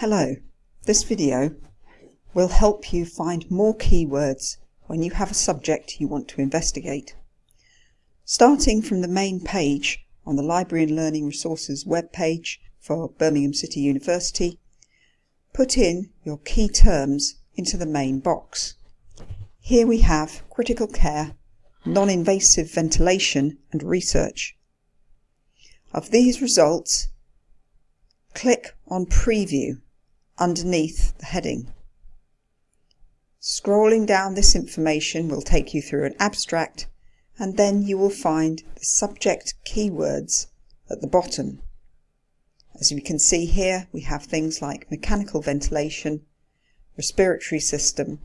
Hello, this video will help you find more keywords when you have a subject you want to investigate. Starting from the main page on the Library and Learning Resources web page for Birmingham City University, put in your key terms into the main box. Here we have critical care, non-invasive ventilation and research. Of these results, click on Preview underneath the heading. Scrolling down this information will take you through an abstract and then you will find the subject keywords at the bottom. As you can see here we have things like mechanical ventilation, respiratory system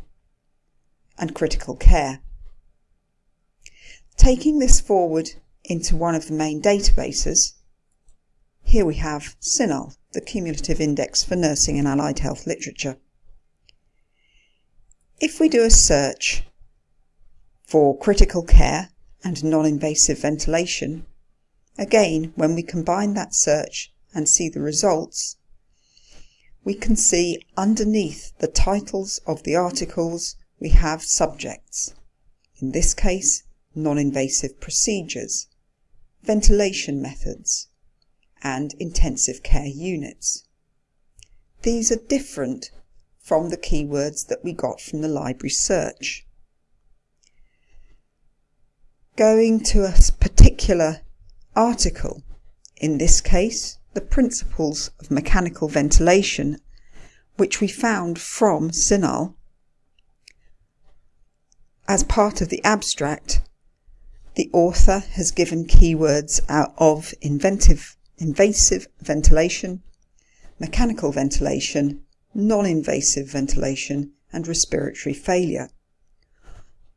and critical care. Taking this forward into one of the main databases, here we have CINAHL, the Cumulative Index for Nursing and Allied Health Literature. If we do a search for critical care and non-invasive ventilation, again when we combine that search and see the results, we can see underneath the titles of the articles we have subjects. In this case, non-invasive procedures, ventilation methods, and intensive care units. These are different from the keywords that we got from the library search. Going to a particular article, in this case the principles of mechanical ventilation, which we found from CINAHL, as part of the abstract, the author has given keywords out of inventive, invasive ventilation, mechanical ventilation, non-invasive ventilation and respiratory failure.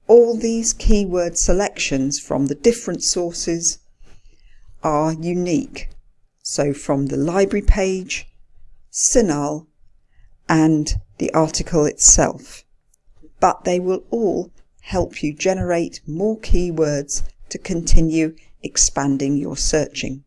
All these keyword selections from the different sources are unique. So from the library page, CINAHL and the article itself. But they will all help you generate more keywords to continue expanding your searching.